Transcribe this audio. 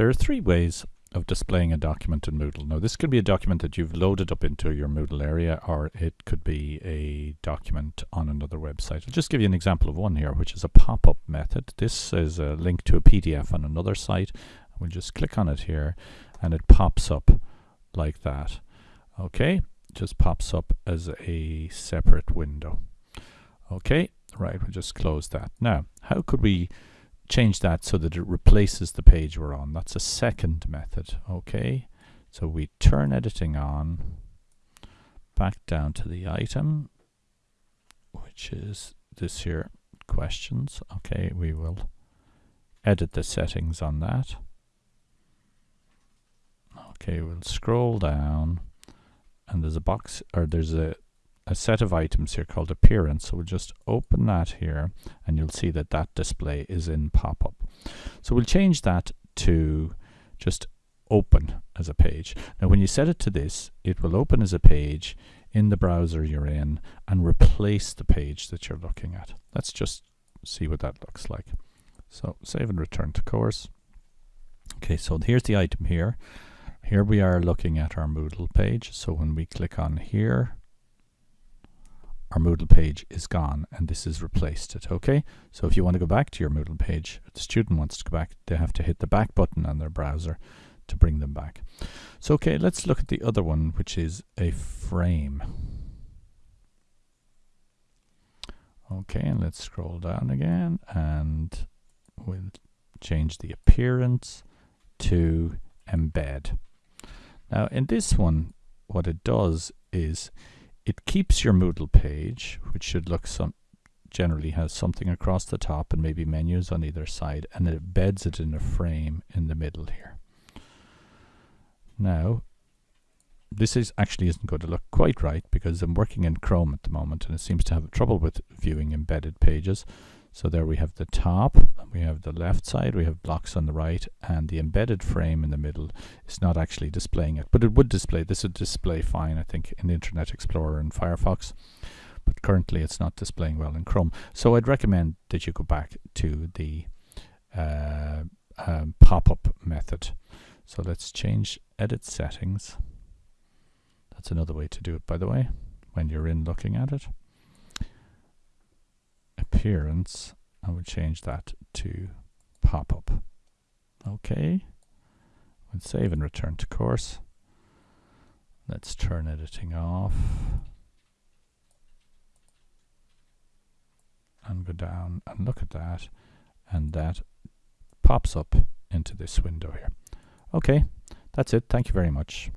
There are three ways of displaying a document in Moodle. Now this could be a document that you've loaded up into your Moodle area or it could be a document on another website. I'll just give you an example of one here which is a pop-up method. This is a link to a PDF on another site. We'll just click on it here and it pops up like that. Okay, just pops up as a separate window. Okay, right, we'll just close that. Now, how could we change that so that it replaces the page we're on. That's a second method, okay? So we turn editing on, back down to the item, which is this here, questions. Okay, we will edit the settings on that. Okay, we'll scroll down and there's a box, or there's a a set of items here called appearance. So we'll just open that here and you'll see that that display is in pop-up. So we'll change that to just open as a page. Now when you set it to this, it will open as a page in the browser you're in and replace the page that you're looking at. Let's just see what that looks like. So save and return to course. Okay, so here's the item here. Here we are looking at our Moodle page. So when we click on here, our Moodle page is gone and this has replaced it, okay? So if you want to go back to your Moodle page, the student wants to go back, they have to hit the back button on their browser to bring them back. So okay, let's look at the other one, which is a frame. Okay, and let's scroll down again and we'll change the appearance to embed. Now in this one, what it does is it keeps your Moodle page, which should look some generally has something across the top and maybe menus on either side, and it embeds it in a frame in the middle here. Now, this is actually isn't going to look quite right because I'm working in Chrome at the moment and it seems to have trouble with viewing embedded pages. So there we have the top, we have the left side, we have blocks on the right, and the embedded frame in the middle is not actually displaying it. But it would display, this would display fine, I think, in Internet Explorer and Firefox. But currently it's not displaying well in Chrome. So I'd recommend that you go back to the uh, um, pop-up method. So let's change edit settings. That's another way to do it, by the way, when you're in looking at it appearance, I would change that to pop-up. Okay, we'll save and return to course. Let's turn editing off. And go down and look at that. And that pops up into this window here. Okay, that's it. Thank you very much.